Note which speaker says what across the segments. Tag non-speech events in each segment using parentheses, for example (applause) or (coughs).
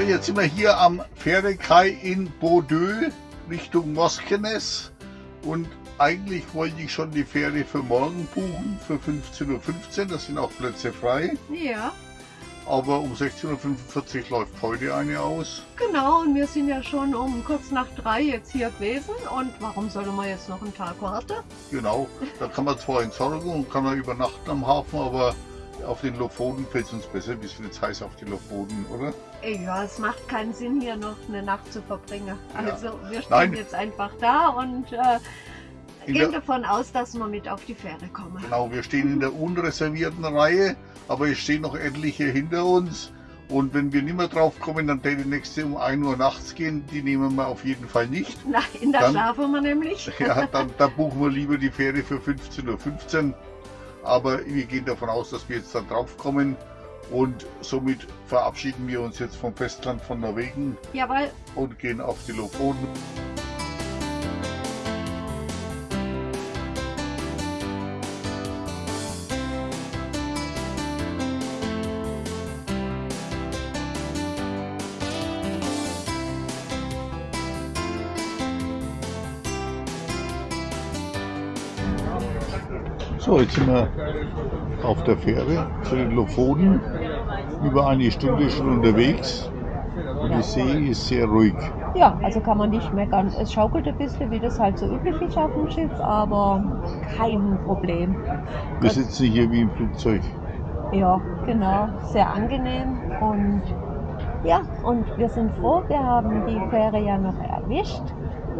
Speaker 1: So, jetzt sind wir hier am Pferdekai in Bordeaux Richtung Moskenes und eigentlich wollte ich schon die Fähre für morgen buchen, für 15.15 Uhr, da sind auch Plätze frei.
Speaker 2: Ja.
Speaker 1: Aber um 16.45 Uhr läuft heute eine aus.
Speaker 2: Genau, und wir sind ja schon um kurz nach drei jetzt hier gewesen. Und warum sollen wir jetzt noch einen Tag warten?
Speaker 1: Genau, da kann man zwar entsorgen und kann man übernachten am Hafen, aber auf den Lofoten fällt es uns besser. Wir sind jetzt heiß auf die Lofoten, oder?
Speaker 2: Ja, es macht keinen Sinn, hier noch eine Nacht zu verbringen.
Speaker 1: Ja.
Speaker 2: Also wir stehen
Speaker 1: Nein.
Speaker 2: jetzt einfach da und äh, gehen davon aus, dass wir mit auf die Fähre kommen.
Speaker 1: genau, wir stehen in der unreservierten Reihe, aber es stehen noch etliche hinter uns. Und wenn wir nicht mehr drauf kommen, dann der die nächste um 1 Uhr nachts gehen, die nehmen wir auf jeden Fall nicht.
Speaker 2: Nein, da
Speaker 1: Dann-
Speaker 2: schlafen wir nämlich. (laughs)
Speaker 1: Ja, dann, dann (laughs) buchen wir lieber die Fähre für 15.15 Uhr. Aber wir gehen davon aus, dass wir jetzt dann drauf kommen. Und somit verabschieden wir uns jetzt vom Festland von Norwegen
Speaker 2: Jawohl,
Speaker 1: und gehen auf die Lofoten. So, jetzt sind wir auf der Fähre zu den Lofoten. Über eine Stunde schon unterwegs. Und die See ist sehr ruhig.
Speaker 2: Ja, also kann man nicht meckern. Es schaukelt ein bisschen, wie das halt so üblich ist auf dem Schiff, aber kein Problem.
Speaker 1: Wir sitzen hier wie im Flugzeug.
Speaker 2: Ja, genau. Sehr angenehm und ja, und wir sind froh, wir haben die Fähre ja noch erwischt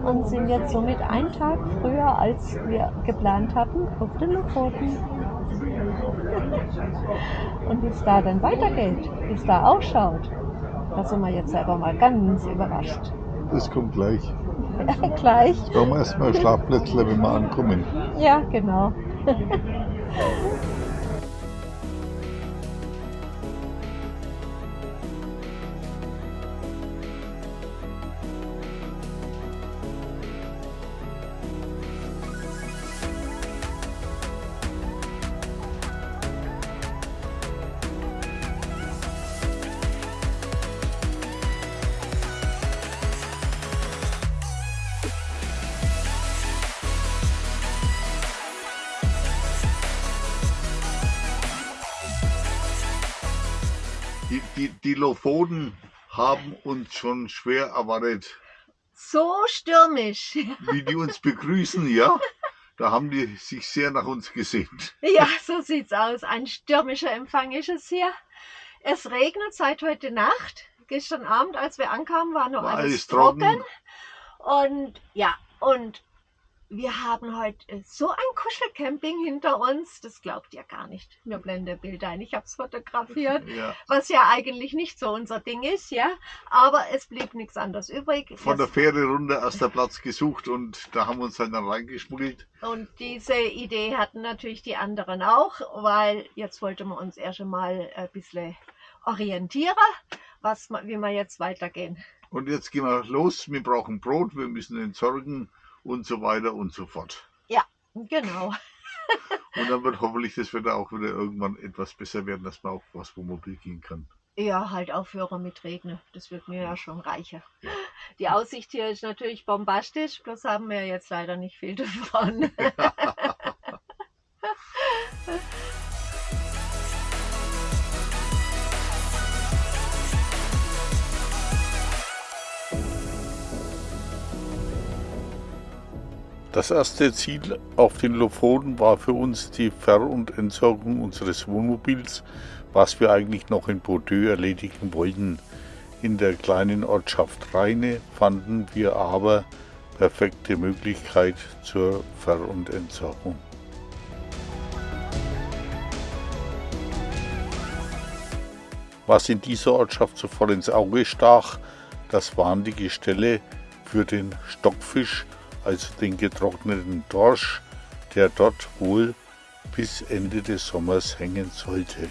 Speaker 2: und sind jetzt somit einen Tag früher, als wir geplant hatten, auf den Lofoten. Und wie es da dann weitergeht, wie es da ausschaut, da sind wir jetzt selber mal ganz überrascht.
Speaker 1: Das kommt gleich.
Speaker 2: Ja, (laughs) gleich.
Speaker 1: Brauchen wir erstmal Schlafplätzle, wenn wir ankommen.
Speaker 2: Ja, genau. (laughs)
Speaker 1: Lofoten haben uns schon schwer erwartet,
Speaker 2: So stürmisch.
Speaker 1: wie die uns begrüßen, ja. Da haben die sich sehr nach uns gesehnt.
Speaker 2: Ja, so sieht's aus. Ein stürmischer Empfang ist es hier. Es regnet seit heute Nacht. Gestern Abend, als wir ankamen, war noch
Speaker 1: War
Speaker 2: alles,
Speaker 1: alles
Speaker 2: trocken.
Speaker 1: trocken.
Speaker 2: Und ja, und wir haben heute so ein Kuschelcamping hinter uns. Das glaubt ihr gar nicht. Mir blende Bilder ein. Ich habe es fotografiert, (laughs)
Speaker 1: Ja.
Speaker 2: was ja eigentlich nicht so unser Ding ist, ja. Aber es blieb nichts anderes übrig.
Speaker 1: Von der
Speaker 2: Wir-
Speaker 1: Fähre runter erster Platz gesucht und da haben wir uns dann reingeschmuggelt.
Speaker 2: Und diese Idee hatten natürlich die anderen auch, weil jetzt wollten wir uns erst einmal ein bisschen orientieren, was, wie wir jetzt weitergehen.
Speaker 1: Und jetzt gehen wir los. Wir brauchen Brot, wir müssen entsorgen und so weiter und so fort.
Speaker 2: Genau. (laughs)
Speaker 1: Und dann wird hoffentlich das Wetter auch wieder irgendwann etwas besser werden, dass man auch was Wohnmobil gehen kann.
Speaker 2: Ja, halt aufhören mit Regnen. Das wird mir ja schon reichen. (laughs) Die Aussicht hier ist natürlich bombastisch, bloß haben wir jetzt leider nicht viel (laughs) davon.
Speaker 1: Das erste Ziel auf den Lofoten war für uns die Ver- und Entsorgung unseres Wohnmobils, was wir eigentlich noch in Bordeaux erledigen wollten. In der kleinen Ortschaft Rheine fanden wir aber perfekte Möglichkeit zur Ver- und Entsorgung. Was in dieser Ortschaft sofort ins Auge stach, das waren die Gestelle für den Stockfisch, also den getrockneten Dorsch, der dort wohl bis Ende des Sommers hängen sollte.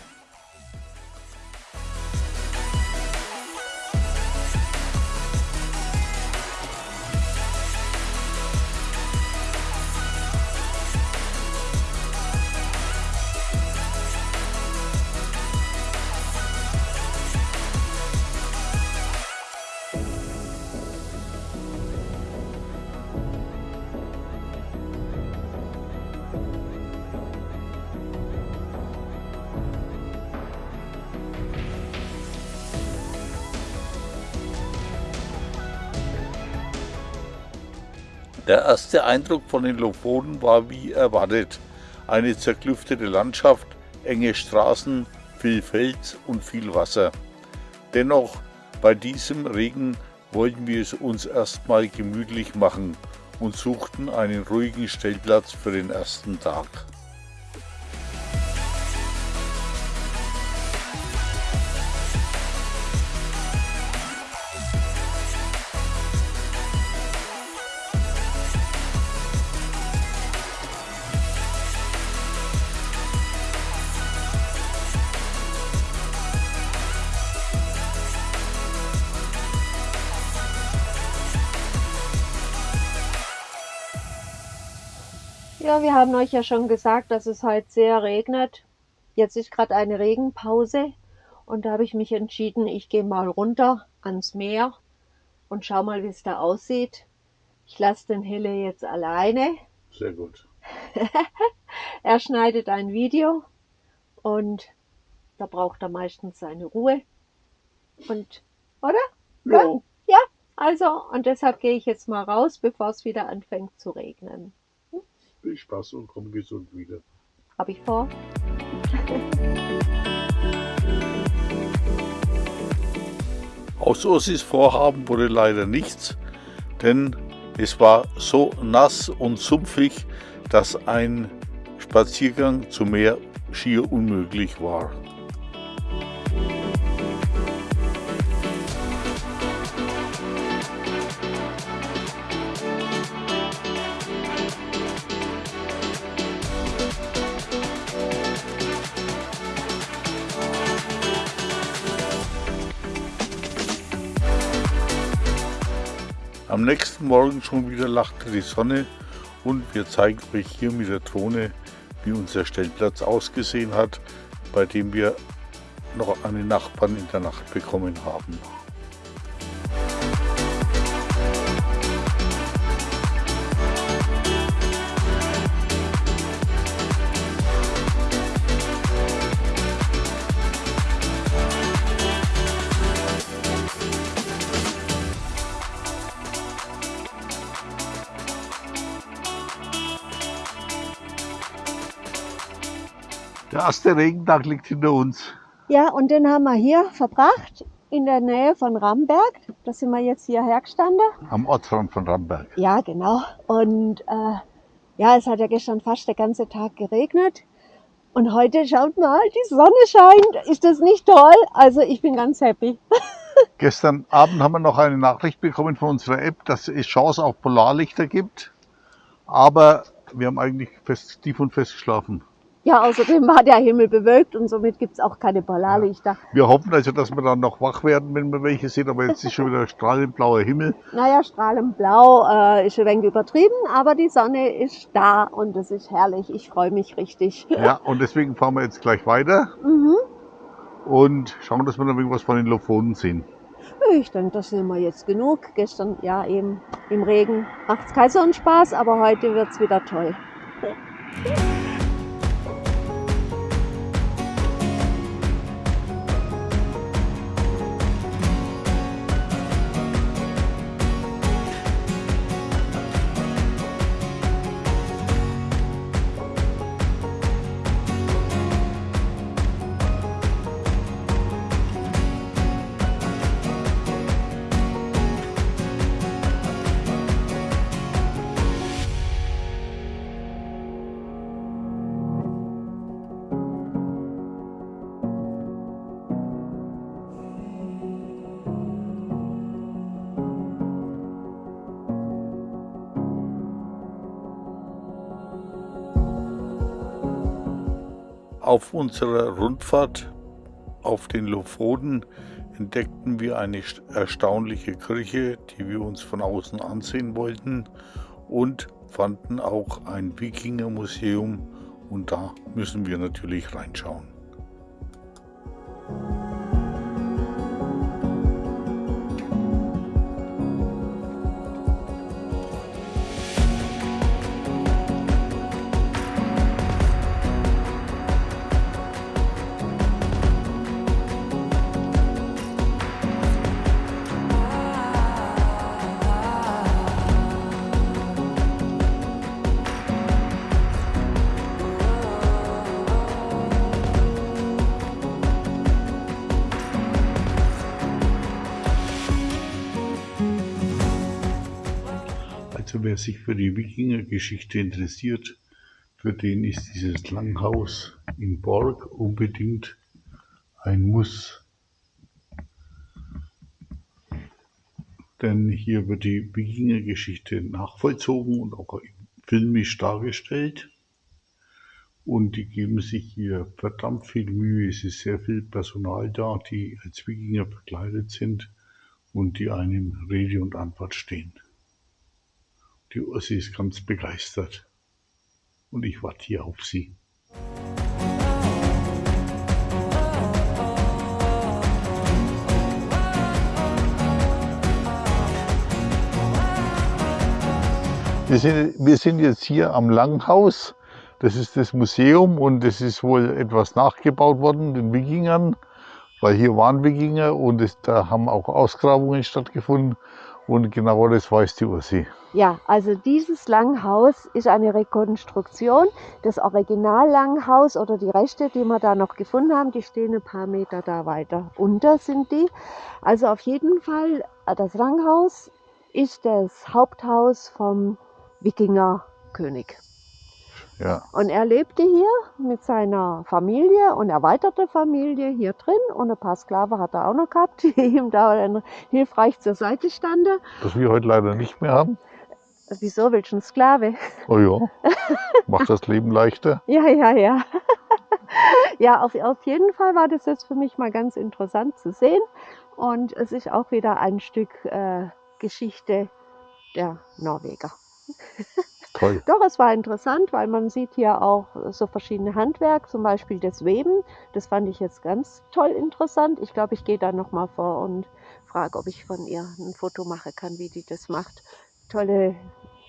Speaker 1: Der erste Eindruck von den Lofoten war wie erwartet. Eine zerklüftete Landschaft, enge Straßen, viel Fels und viel Wasser. Dennoch, bei diesem Regen wollten wir es uns erstmal gemütlich machen und suchten einen ruhigen Stellplatz für den ersten Tag.
Speaker 2: Haben euch ja schon gesagt, dass es heute sehr regnet. Jetzt ist gerade eine Regenpause und da habe ich mich entschieden, ich gehe mal runter ans Meer und schau mal, wie es da aussieht. Ich lasse den Hille jetzt alleine.
Speaker 1: Sehr gut. (laughs)
Speaker 2: er schneidet ein Video und da braucht er meistens seine Ruhe. Und, oder?
Speaker 1: Ja.
Speaker 2: Ja, also, und deshalb gehe ich jetzt mal raus, bevor es wieder anfängt zu regnen.
Speaker 1: Viel Spaß und komm gesund wieder.
Speaker 2: Habe ich vor. (laughs)
Speaker 1: Aus Ossis Vorhaben wurde leider nichts, denn es war so nass und sumpfig, dass ein Spaziergang zum Meer schier unmöglich war. Am nächsten Morgen schon wieder lachte die Sonne und wir zeigen euch hier mit der Drohne, wie unser Stellplatz ausgesehen hat, bei dem wir noch einen Nachbarn in der Nacht bekommen haben. Der erste Regentag liegt hinter uns.
Speaker 2: Ja, und den haben wir hier verbracht, in der Nähe von Ramberg. Da sind wir jetzt hierher gestanden.
Speaker 1: Am Ortsrand von Ramberg.
Speaker 2: Ja, genau. Und äh, ja, es hat ja gestern fast der ganze Tag geregnet. Und heute schaut mal, die Sonne scheint. Ist das nicht toll? Also ich bin ganz happy. (laughs)
Speaker 1: Gestern Abend haben wir noch eine Nachricht bekommen von unserer App, dass es Chance auf Polarlichter gibt. Aber wir haben eigentlich fest, tief und fest geschlafen.
Speaker 2: Ja, außerdem war der Himmel bewölkt und somit gibt's auch keine Polarlichter.
Speaker 1: Wir hoffen also, dass wir dann noch wach werden, wenn wir welche sehen, aber jetzt ist schon wieder strahlend blauer Himmel.
Speaker 2: Naja, strahlend blau äh, ist ein wenig übertrieben, aber die Sonne ist da und es ist herrlich. Ich freue mich richtig.
Speaker 1: Ja, und deswegen fahren wir jetzt gleich weiter
Speaker 2: Mhm.
Speaker 1: und schauen, dass wir noch irgendwas von den Lofoten sehen.
Speaker 2: Ich denke, das sind wir jetzt genug. Gestern, ja, eben im Regen macht's keinen so einen Spaß, aber heute wird's wieder toll.
Speaker 1: Auf unserer Rundfahrt auf den Lofoten entdeckten wir eine st- erstaunliche Kirche, die wir uns von außen ansehen wollten und fanden auch ein Wikingermuseum und da müssen wir natürlich reinschauen. Also wer sich für die Wikingergeschichte interessiert, für den ist dieses Langhaus in Borg unbedingt ein Muss. Denn hier wird die Wikingergeschichte nachvollzogen und auch filmisch dargestellt. Und die geben sich hier verdammt viel Mühe. Es ist sehr viel Personal da, die als Wikinger verkleidet sind und die einem Rede und Antwort stehen. Die Ursi ist ganz begeistert und ich warte hier auf sie. Wir sind, wir sind jetzt hier am Langhaus. Das ist das Museum und es ist wohl etwas nachgebaut worden, den Wikingern, weil hier waren Wikinger und es, da haben auch Ausgrabungen stattgefunden und genau das weiß die Ursi.
Speaker 2: Ja, also dieses Langhaus ist eine Rekonstruktion. Das Original-Langhaus oder die Reste, die wir da noch gefunden haben, die stehen ein paar Meter da weiter unter sind die. Also auf jeden Fall, äh, das Langhaus ist das Haupthaus vom Wikingerkönig.
Speaker 1: Ja.
Speaker 2: Und er lebte hier mit seiner Familie und erweiterte Familie hier drin und ein paar Sklaven hat er auch noch gehabt, (laughs) die ihm da hilfreich zur Seite standen.
Speaker 1: Das wir heute leider nicht mehr haben.
Speaker 2: Wieso willst du einen Sklave?
Speaker 1: Oh ja, macht das Leben leichter. (laughs)
Speaker 2: Ja, ja, ja. (laughs) ja, auf, auf jeden Fall war das jetzt für mich mal ganz interessant zu sehen. Und es ist auch wieder ein Stück äh, Geschichte der Norweger. (laughs)
Speaker 1: Toll.
Speaker 2: Doch, es war interessant, weil man sieht hier auch so verschiedene Handwerk, zum Beispiel das Weben. Das fand ich jetzt ganz toll interessant. Ich glaube, ich gehe da nochmal vor und frage, ob ich von ihr ein Foto machen kann, wie die das macht. Tolle,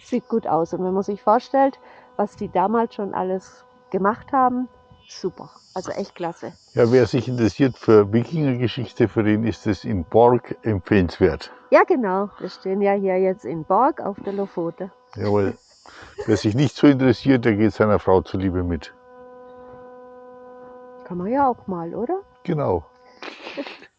Speaker 2: sieht gut aus. Und wenn man sich vorstellt, was die damals schon alles gemacht haben, super. Also echt klasse.
Speaker 1: Ja, wer sich interessiert für Wikingergeschichte, für den ist es in Borg empfehlenswert.
Speaker 2: Ja, genau. Wir stehen ja hier jetzt in Borg auf der Lofote.
Speaker 1: Jawohl. Wer sich nicht so interessiert, der geht seiner Frau zuliebe mit.
Speaker 2: Kann man ja auch mal, oder?
Speaker 1: Genau. (laughs)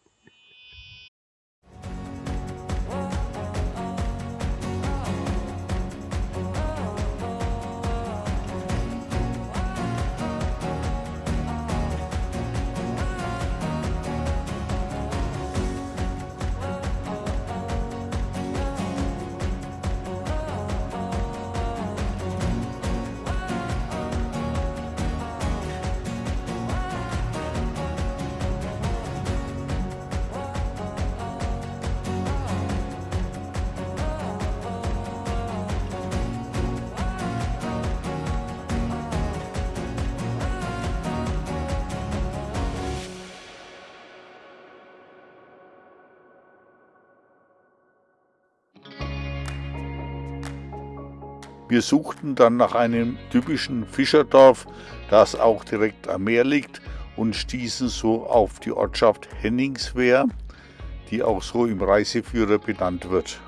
Speaker 1: Wir suchten dann nach einem typischen Fischerdorf, das auch direkt am Meer liegt und stießen so auf die Ortschaft Henningswehr, die auch so im Reiseführer benannt wird.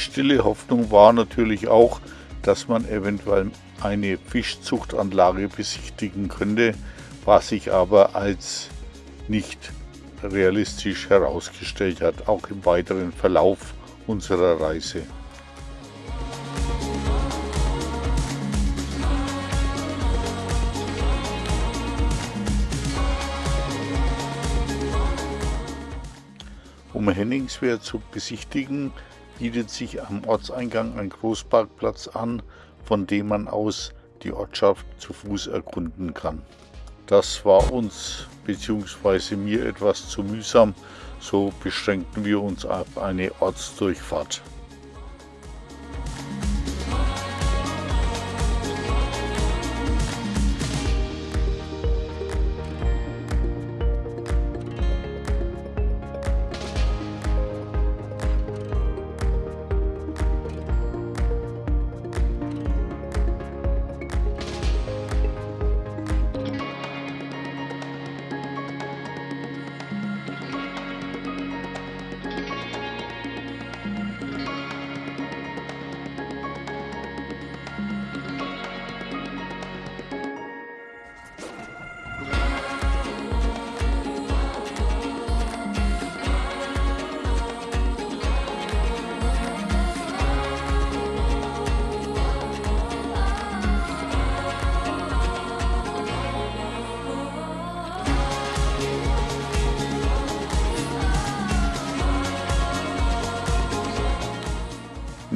Speaker 1: Stille Hoffnung war natürlich auch, dass man eventuell eine Fischzuchtanlage besichtigen könnte, was sich aber als nicht realistisch herausgestellt hat, auch im weiteren Verlauf unserer Reise. Um Henningswehr zu besichtigen, bietet sich am Ortseingang ein Großparkplatz an, von dem man aus die Ortschaft zu Fuß erkunden kann. Das war uns bzw. mir etwas zu mühsam, so beschränkten wir uns auf eine Ortsdurchfahrt.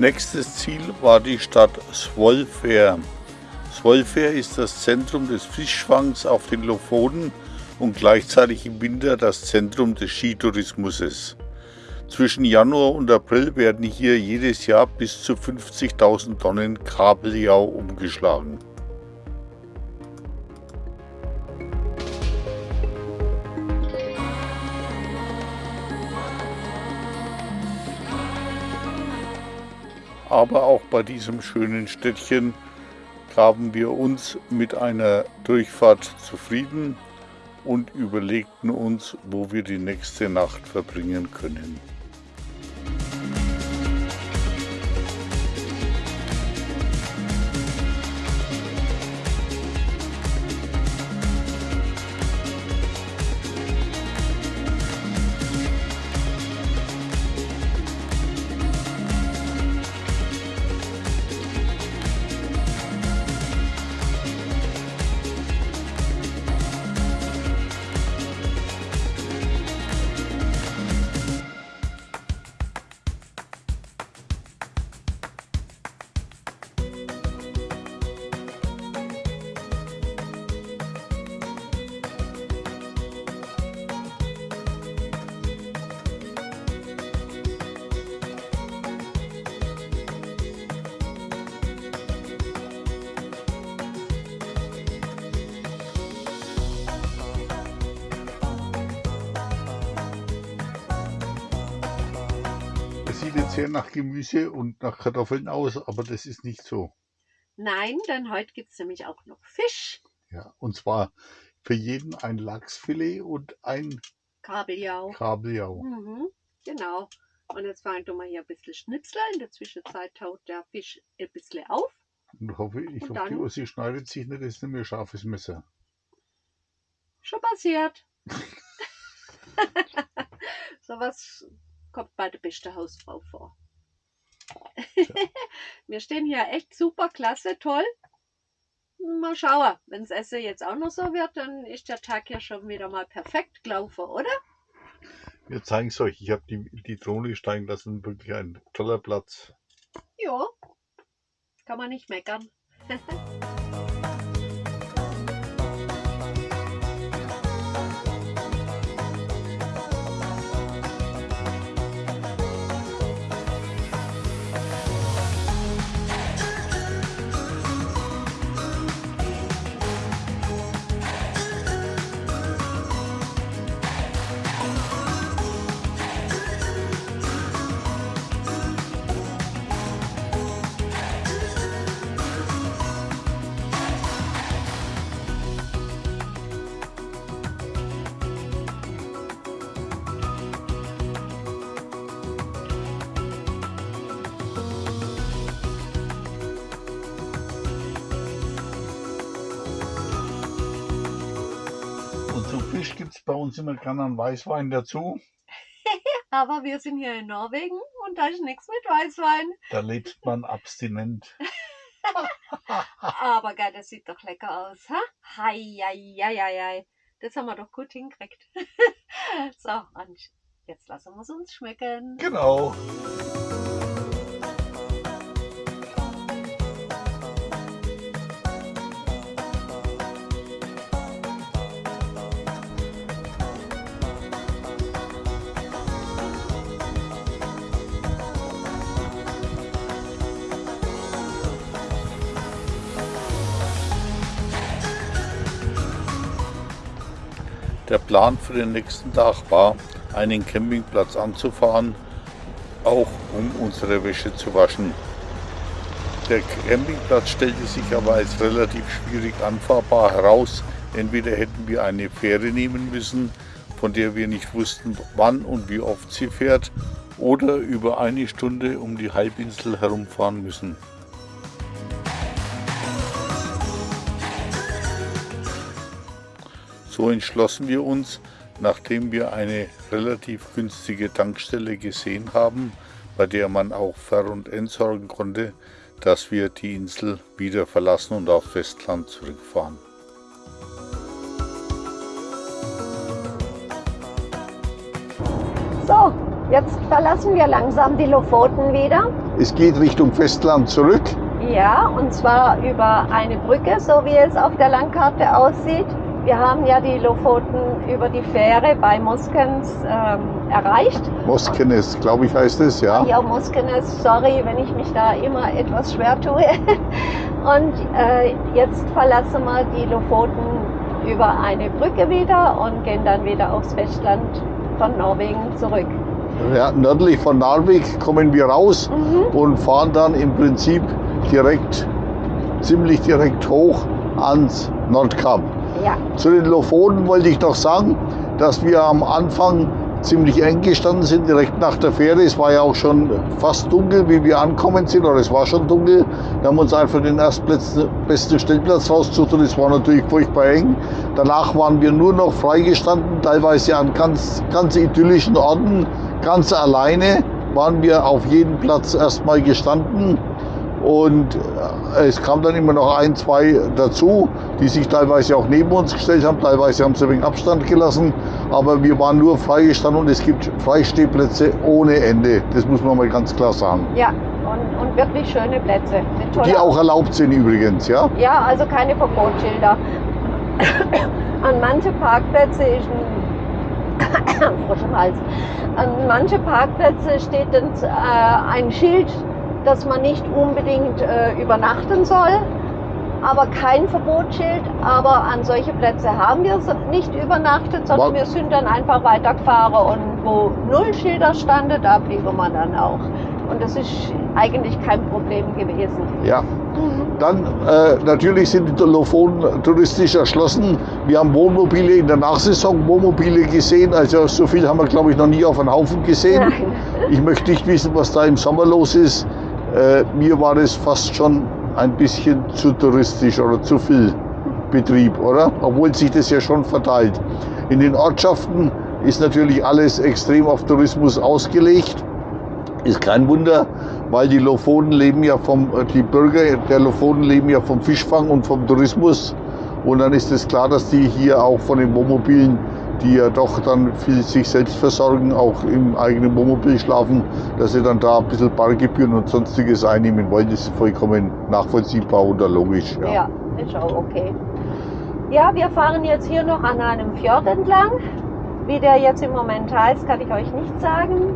Speaker 1: Nächstes Ziel war die Stadt Svolfair. Svolfair ist das Zentrum des Fischfangs auf den Lofoten und gleichzeitig im Winter das Zentrum des Skitourismus. Zwischen Januar und April werden hier jedes Jahr bis zu 50.000 Tonnen Kabeljau umgeschlagen. Aber auch bei diesem schönen Städtchen gaben wir uns mit einer Durchfahrt zufrieden und überlegten uns, wo wir die nächste Nacht verbringen können. Nach Gemüse und nach Kartoffeln aus, aber das ist nicht so.
Speaker 2: Nein, denn heute gibt es nämlich auch noch Fisch.
Speaker 1: Ja, und zwar für jeden ein Lachsfilet und ein
Speaker 2: Kabeljau.
Speaker 1: Kabeljau.
Speaker 2: Mhm, genau. Und jetzt fangen wir mal hier ein bisschen Schnitzel. In der Zwischenzeit taut der Fisch ein bisschen auf.
Speaker 1: Und hoffe, ich
Speaker 2: Und
Speaker 1: hoffe, die Ossi schneidet sich nicht, das ist nämlich ein scharfes Messer.
Speaker 2: Schon passiert. (laughs) Sowas kommt bei der besten Hausfrau vor. (laughs) Wir stehen hier echt super, klasse, toll. Mal schauen, wenn das Essen jetzt auch noch so wird, dann ist der Tag ja schon wieder mal perfekt gelaufen, oder?
Speaker 1: Wir zeigen es euch, ich habe die, die Drohne steigen lassen, wirklich ein toller Platz.
Speaker 2: Ja, kann man nicht meckern. (laughs)
Speaker 1: Fisch gibt es bei uns immer gerne einen Weißwein dazu. (laughs)
Speaker 2: Aber wir sind hier in Norwegen und da ist nichts mit Weißwein.
Speaker 1: Da lebt man abstinent. (laughs)
Speaker 2: Aber geil, das sieht doch lecker aus, ha? Hei, hei, hei, hei. Das haben wir doch gut hingekriegt. (laughs) so, und jetzt lassen wir es uns schmecken.
Speaker 1: Genau. Der Plan für den nächsten Tag war, einen Campingplatz anzufahren, auch um unsere Wäsche zu waschen. Der Campingplatz stellte sich aber als relativ schwierig anfahrbar heraus. Entweder hätten wir eine Fähre nehmen müssen, von der wir nicht wussten, wann und wie oft sie fährt, oder über eine Stunde um die Halbinsel herumfahren müssen. So entschlossen wir uns, nachdem wir eine relativ günstige Tankstelle gesehen haben, bei der man auch Ver- und entsorgen konnte, dass wir die Insel wieder verlassen und auf Festland zurückfahren.
Speaker 2: So, jetzt verlassen wir langsam die Lofoten wieder.
Speaker 1: es geht Richtung Festland zurück.
Speaker 2: Ja, und zwar über eine Brücke, so wie es auf der Landkarte aussieht. Wir haben ja die Lofoten über die Fähre bei Moskens ähm, erreicht.
Speaker 1: Moskenes, glaube ich, heißt es, ja.
Speaker 2: Ja, Moskenes, sorry, wenn ich mich da immer etwas schwer tue. (laughs) Und äh, jetzt verlassen wir die Lofoten über eine Brücke wieder und gehen dann wieder aufs Festland von Norwegen zurück.
Speaker 1: Ja, nördlich von Narvik kommen wir raus
Speaker 2: Mhm.
Speaker 1: und fahren dann im Prinzip direkt, ziemlich direkt hoch ans Nordkap.
Speaker 2: Ja,
Speaker 1: Zu den Lofoten wollte ich noch sagen, dass wir am Anfang ziemlich eng gestanden sind, direkt nach der Fähre. Es war ja auch schon fast dunkel, wie wir ankommen sind, oder es war schon dunkel. Wir haben uns einfach den erstbesten besten Stellplatz rausgesucht und es war natürlich furchtbar eng. Danach waren wir nur noch freigestanden, teilweise an ganz, ganz idyllischen Orten, ganz alleine waren wir auf jedem Platz erstmal gestanden. Und äh, es kam dann immer noch ein, zwei dazu, die sich teilweise auch neben uns gestellt haben, teilweise haben sie ein wenig Abstand gelassen, aber wir waren nur freigestanden und es gibt Freistehplätze ohne Ende. Das muss man mal ganz klar sagen.
Speaker 2: ja. Und, und wirklich schöne Plätze.
Speaker 1: Die auch erlaubt sind übrigens, ja.
Speaker 2: Ja, also keine Verbotsschilder. An manche Parkplätze ist ein (coughs) Hals. An manche Parkplätze steht äh, ein Schild, dass man nicht unbedingt äh, übernachten soll, aber kein Verbotsschild. Aber an solche Plätze haben wir nicht übernachtet, sondern wir sind dann einfach weitergefahren und wo null Schilder standen, da blieben wir dann auch. Und das ist eigentlich kein Problem gewesen.
Speaker 1: Ja. Dann äh, natürlich sind die Lofoten touristisch erschlossen. Wir haben Wohnmobile in der Nachsaison Wohnmobile gesehen. Also so viel haben wir, glaube ich, noch nie auf einen Haufen gesehen.
Speaker 2: Nein.
Speaker 1: Ich möchte nicht wissen, was da im Sommer los ist. Äh, mir war es fast schon ein bisschen zu touristisch oder zu viel Betrieb, oder? Obwohl sich das ja schon verteilt. In den Ortschaften ist natürlich alles extrem auf Tourismus ausgelegt. Ist kein Wunder, weil die Lofoten leben ja vom, die Bürger der Lofoten leben ja vom Fischfang und vom Tourismus. Und dann ist es klar, dass die hier auch von den Wohnmobilen, die ja doch dann viel sich selbst versorgen, auch im eigenen Wohnmobil schlafen, dass sie dann da ein bisschen Parkgebühren und sonstiges einnehmen wollen. Ist vollkommen nachvollziehbar und logisch. Ja.
Speaker 2: Ja, ist auch okay. Ja, wir fahren jetzt hier noch an einem Fjord entlang. Wie der jetzt im Moment heißt, kann ich euch nicht sagen.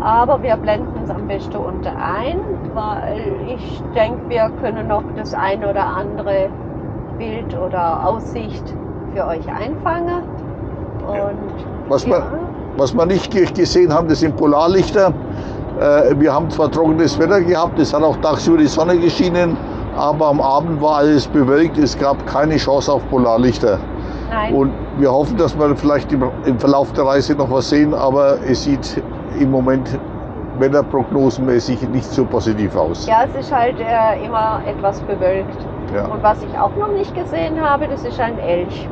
Speaker 2: Aber wir blenden es am besten unter ein, weil ich denke, wir können noch das ein oder andere Bild oder Aussicht für euch einfangen.
Speaker 1: Was
Speaker 2: ja,
Speaker 1: man- Was wir nicht ge- gesehen haben, das sind Polarlichter. Äh, Wir haben zwar trockenes Wetter gehabt, es hat auch tagsüber die Sonne geschienen, aber am Abend war alles bewölkt, es gab keine Chance auf Polarlichter.
Speaker 2: nein,
Speaker 1: Und wir hoffen, dass wir vielleicht im, im Verlauf der Reise noch was sehen, aber es sieht im Moment wetterprognosenmäßig nicht so positiv aus.
Speaker 2: ja, es ist halt äh, immer etwas bewölkt.
Speaker 1: Ja.
Speaker 2: Und was ich auch noch nicht gesehen habe, das ist ein Elch.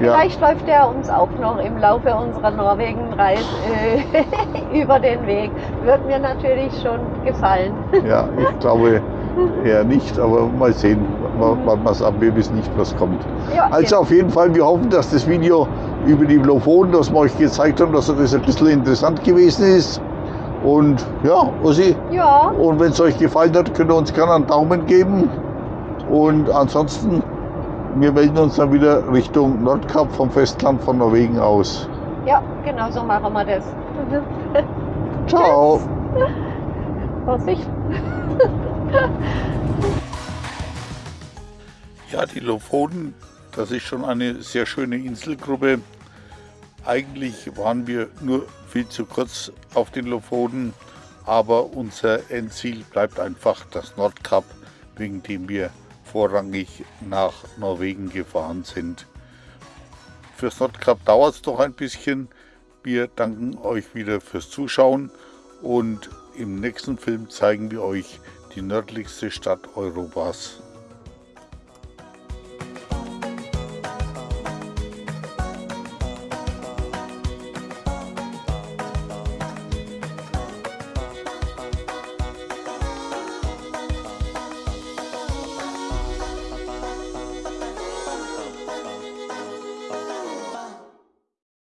Speaker 1: Ja.
Speaker 2: Vielleicht läuft er uns auch noch im Laufe unserer Norwegen-Reise äh, (laughs) über den Weg. Wird mir natürlich schon gefallen.
Speaker 1: Ja, ich glaube eher nicht, aber mal sehen, wir es ab, wir wissen nicht, was kommt.
Speaker 2: Ja,
Speaker 1: Also auf jeden Fall, wir hoffen, dass das Video über die Lofoten, das wir euch gezeigt haben, dass das ein bisschen interessant gewesen ist. Und ja, Ossi,
Speaker 2: ja,
Speaker 1: und wenn es euch gefallen hat, könnt ihr uns gerne einen Daumen geben. Und ansonsten, wir melden uns dann wieder Richtung Nordkap vom Festland von Norwegen aus.
Speaker 2: ja, genau so machen wir das. (laughs)
Speaker 1: Ciao!
Speaker 2: Vorsicht.
Speaker 1: Ja, die Lofoten, das ist schon eine sehr schöne Inselgruppe. Eigentlich waren wir nur viel zu kurz auf den Lofoten, aber unser Endziel bleibt einfach das Nordkap, wegen dem wir vorrangig nach Norwegen gefahren sind. Fürs Nordkap dauert es noch ein bisschen. Wir danken euch wieder fürs Zuschauen und im nächsten Film zeigen wir euch die nördlichste Stadt Europas.